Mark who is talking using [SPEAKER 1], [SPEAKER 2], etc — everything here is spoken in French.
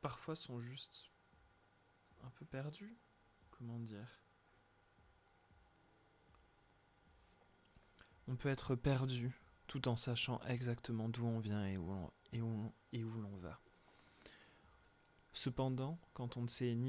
[SPEAKER 1] parfois sont juste un peu perdus, comment dire? On peut être perdu tout en sachant exactement d'où on vient et où et où, et où l'on va. Cependant, quand on ne sait ni